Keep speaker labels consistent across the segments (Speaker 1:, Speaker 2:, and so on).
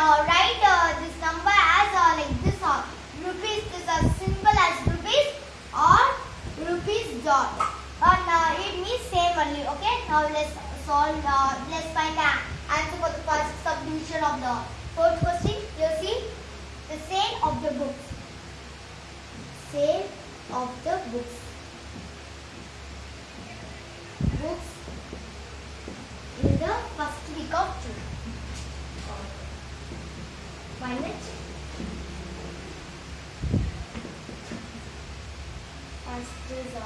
Speaker 1: uh, write uh, this number as uh, like this uh, rupees. This uh, symbol as rupees or rupees dot. And uh, it means same only okay? Now let's solve uh, let's find the answer for the first subdivision of the fourth question. You see the sale of the books. Sale of the books in the first week of June find it Is uh,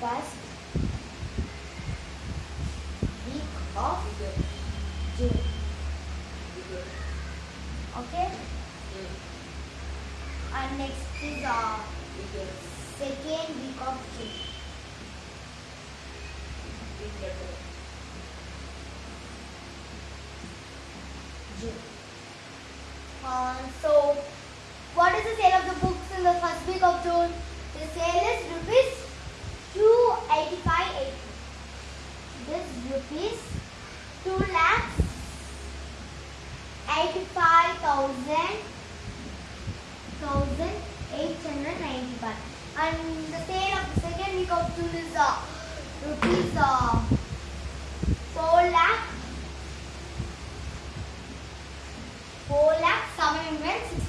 Speaker 1: first week of June. Okay. And next is uh, second week of June. Uh, so, what is the sale of the books in the first week of June. The sale is rupees 285.80. This rupees 2 lakhs 85,000 and the sale of the second week of June is uh, rupees uh, 4 lakh 4 lakh 760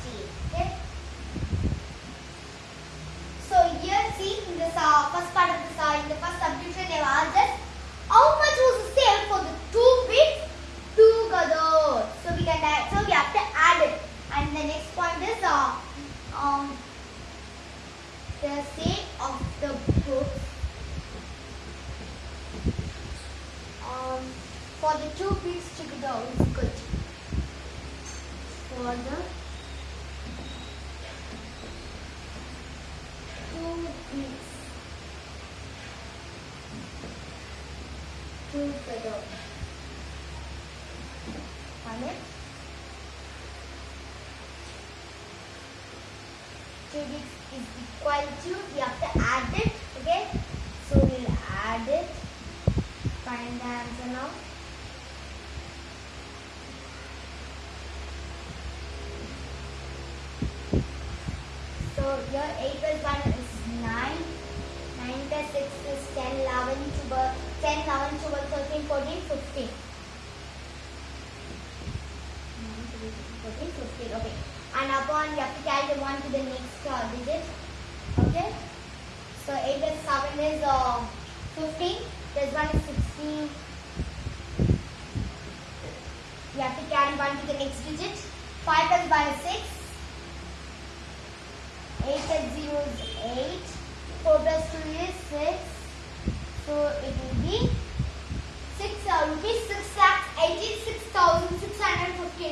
Speaker 1: uh, first part of this uh, in the first subdivision they have asked us how much was the sale for the two bits together. So we can add, so we have to add it. And the next point is uh, um the sale of the books um for the two bits together is good. For the two weeks together. Find it? Two weeks to, we have to add it, okay? So we'll add it. Find the answer now. So your 8 plus 1 is 9. 9 plus 6 is 10, 11, 12, 10, 11, 12, 13, 14, 15. 14, 15, okay. And upon you have to carry the 1 to the next uh, digit. So 8 plus 7 is uh, 15. Plus 1 is 16. You have to carry 1 to the next digit. 5 plus 1 is 6. 8 plus 0 is 8. 4 plus 2 is 6. So it will be 6 uh, rupees 6 lakhs 86,659.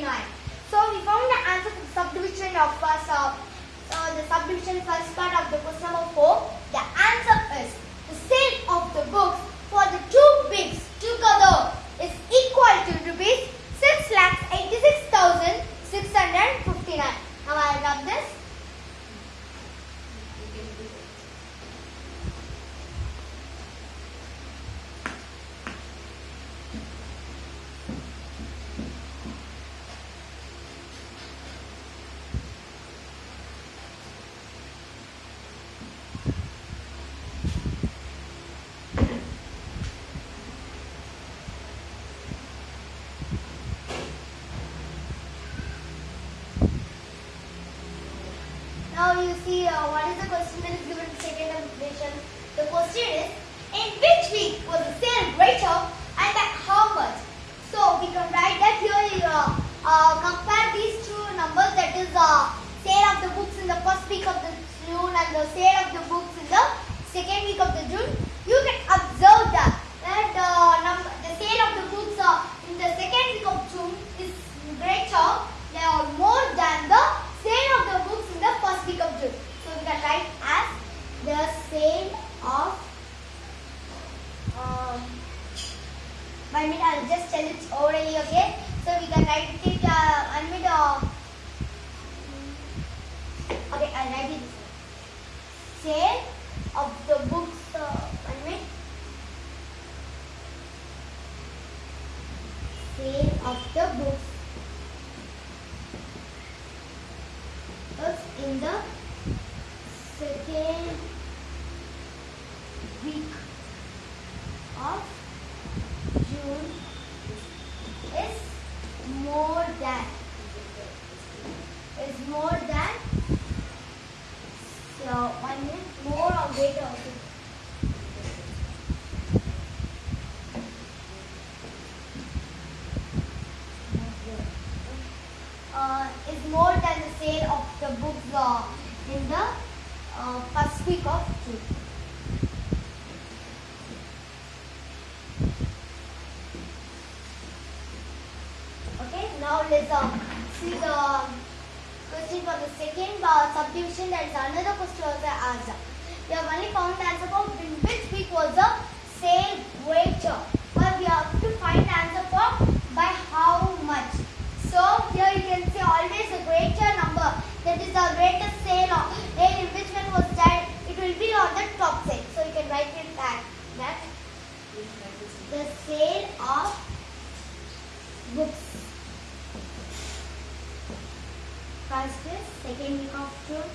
Speaker 1: So we found the answer to the subdivision of uh, the subdivision first part of the question number 4. The answer is the sale of the books for the two bigs together is equal to rupees 6 lakhs 86,659. Now I rub this. now you see uh, what is the question that is given in second equation. The question is, in which week was the sale greater and at how much? So we can write that here. You, uh, uh, compare these two numbers. That is uh, sale of the books in the first week of the June and the sale of the books in the second week of the June. You can observe that that uh, number, the sale of the books uh, in the second week of June is greater. They are more than the sale of the books in the first week of June. So we can write as the sale of um, one minute, I'll just tell it orally, okay? So we can write it, uh, one minute, uh, okay, I'll write it this way. Sale of the books, uh, one minute. Sale of the books. Books in the second week of June is more than is more than so one minute more or greater also. Uh, is more than the sale of the books uh, in the uh, first week of June. Okay, now let's uh, see the question for the second uh, subdivision. There is another question also asked. We have only found the answer for which week was the sale greater. But we have to find the answer for by how much. So here you can see always a greater number. That is the greatest sale. Of, then in which one was that? It will be on the top side. So you can write it that. That the sale of books. First is second week of June.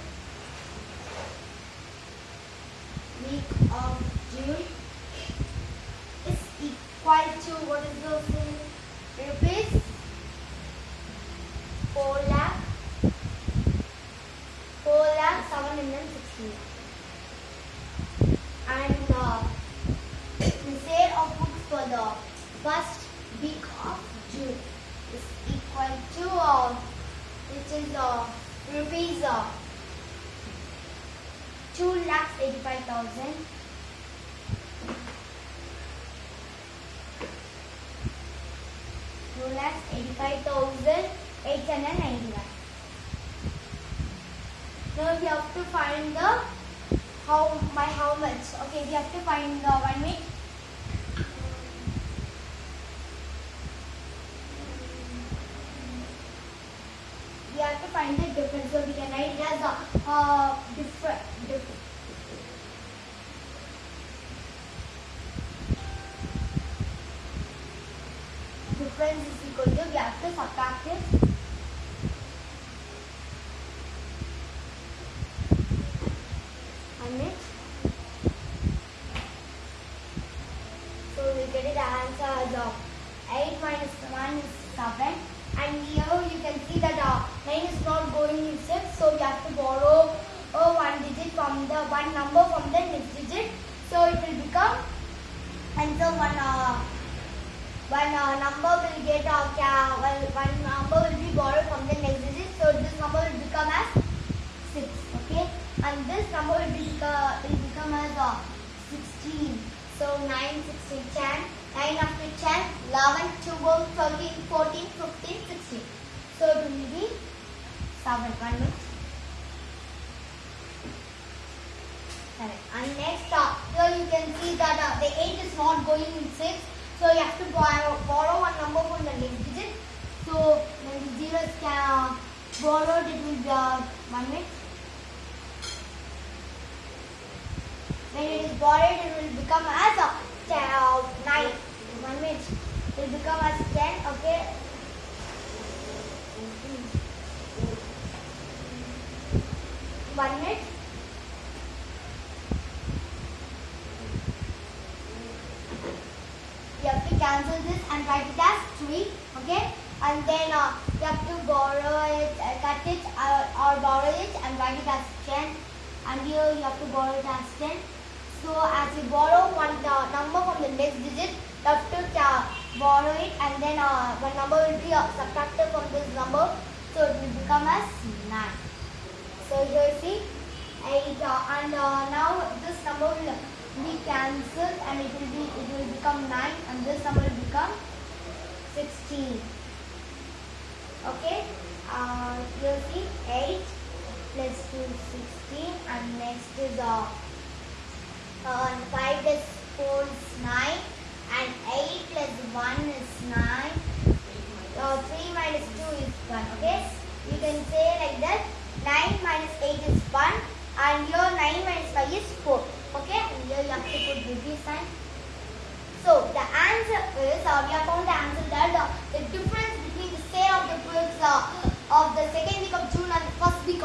Speaker 1: Week of June is equal to what is the sale? Rupees four lakh four lakh seven hundred sixteen. And uh, the sale of books for the first week of June is equal to uh, which is uh, rupees uh, two lakhs eighty five thousand. Now we have to find the how by how much. Okay, we have to find the one minute. we have to find the difference. So we can write it as a uh, different. different. Difference is equal to we have to subtract it. One minute. So we get it answer as uh, 8 minus 1 is 7 and here you can see that uh, 9 is not going in 6 so we have to borrow uh, one digit from the one number from the next digit so it will become and so one uh, one uh, number will get uh, well, one number will be borrowed from the next digit. So this number will become as 6 okay? And this number will, be, uh, will become as uh, 16 so 9 16 10 9 after 10 11 12 13 14 15 16 so it will be 7 one minute. Correct. And next, uh, here you can see that uh, the 8 is not going in 6. So you have to borrow, borrow one number from the next digit. So when the 0 is uh, borrowed, it will be uh, 1 minute. When it is borrowed, it will become as a ten, uh, 9. 1 minute. It will become as 10. Okay. One minute. You have to cancel this and write it as 3. Okay. and then uh, you have to borrow it, uh, cut it uh, or borrow it and write it as 10 and here you have to borrow it as 10. So as you borrow one number from the next digit, you have to uh, borrow it and then uh, one number will be uh, subtracted from this number so it will become as 9. So here you see 8 uh, and now this number will be cancelled and it will be it will become 9 and this number will become 16 okay? Uh, you see 8 plus 2 16 and next is uh, uh, 5 plus 4 is 9 and 8 plus 1 is 9 uh, 3 minus 2 is 1 okay? You can say like that. 9 minus 8 is 1 and your 9 minus 5 is 4 okay and here you have to put degree sign so the answer is uh, we have found the answer that uh, the difference between the sale of the books uh, of the second week of June and the first week